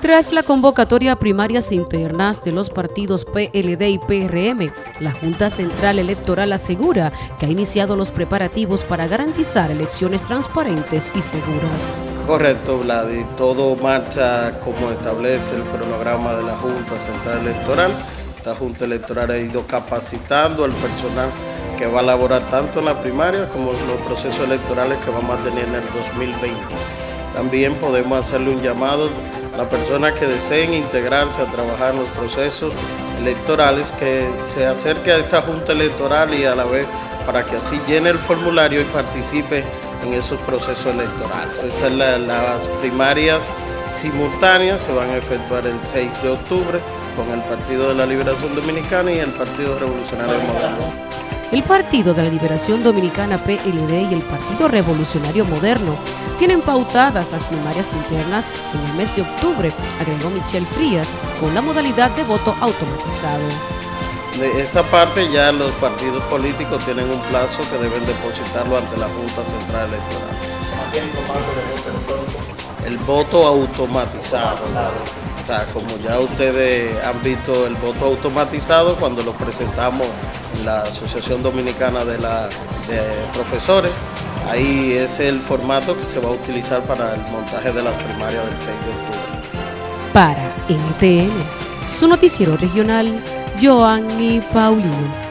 Tras la convocatoria a primarias internas de los partidos PLD y PRM, la Junta Central Electoral asegura que ha iniciado los preparativos para garantizar elecciones transparentes y seguras. Correcto, Vladi. Todo marcha como establece el cronograma de la Junta Central Electoral. Esta Junta Electoral ha ido capacitando al personal que va a elaborar tanto en la primaria como en los procesos electorales que vamos a tener en el 2020. También podemos hacerle un llamado las personas que deseen integrarse a trabajar en los procesos electorales, que se acerque a esta Junta Electoral y a la vez para que así llene el formulario y participe en esos procesos electorales. Esas las primarias simultáneas se van a efectuar el 6 de octubre con el Partido de la Liberación Dominicana y el Partido Revolucionario Moderno. El Partido de la Liberación Dominicana PLD y el Partido Revolucionario Moderno tienen pautadas las primarias internas en el mes de octubre, agregó Michelle Frías, con la modalidad de voto automatizado. De esa parte ya los partidos políticos tienen un plazo que deben depositarlo ante la Junta Central Electoral. El voto automatizado. Como ya ustedes han visto el voto automatizado cuando lo presentamos en la Asociación Dominicana de Profesores, ahí es el formato que se va a utilizar para el montaje de las primarias del 6 de octubre. Para NTN, su noticiero regional, Joanny Paulino.